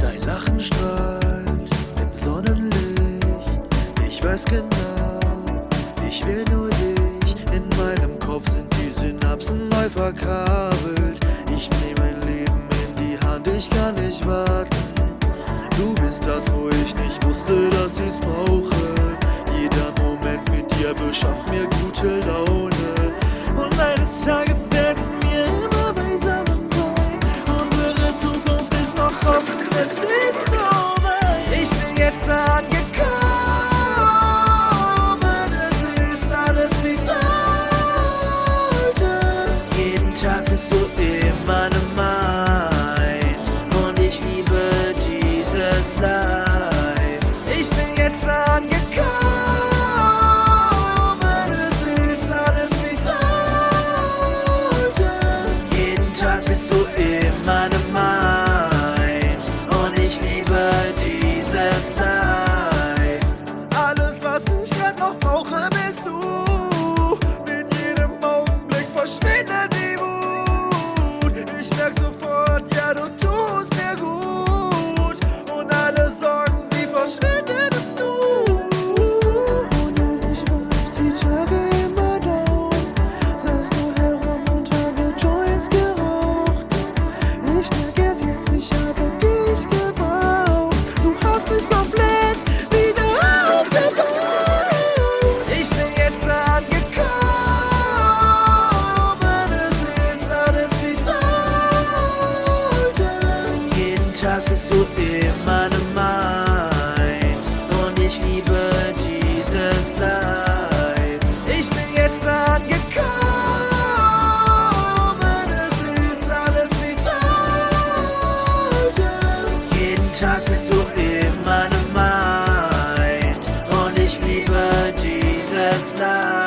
Dein Lachen strahlt im Sonnenlicht. Ich weiß genau, ich will nur dich. In meinem Kopf sind die Synapsen neu verkabelt. Ich nehme mein Leben in die Hand, ich kann nicht warten. Du bist das, wo ich nicht wusste, dass ich's brauche der beschafft mir gute Laune. Und eines Tages werden wir immer beisammen sein. Unsere Zukunft ist noch offen, es ist over. Ich bin jetzt angekommen. quero Tag bist du in meinem Mind und ich liebe dieses Land.